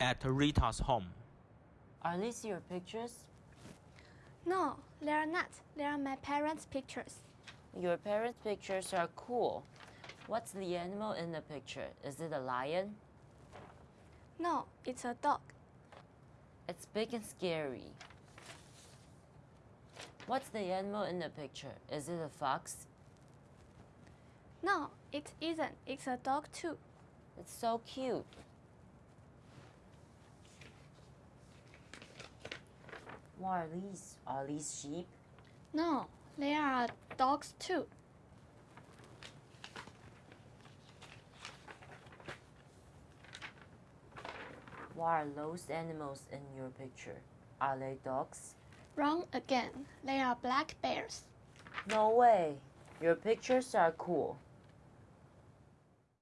at Rita's home. Are these your pictures? No, they are not. They are my parents' pictures. Your parents' pictures are cool. What's the animal in the picture? Is it a lion? No, it's a dog. It's big and scary. What's the animal in the picture? Is it a fox? No, it isn't. It's a dog too. It's so cute. What are these? Are these sheep? No, they are dogs too. What are those animals in your picture? Are they dogs? Wrong again. They are black bears. No way. Your pictures are cool.